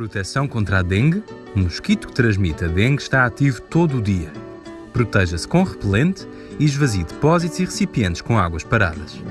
proteção contra a dengue, o mosquito que transmite a dengue está ativo todo o dia. Proteja-se com repelente e esvazie depósitos e recipientes com águas paradas.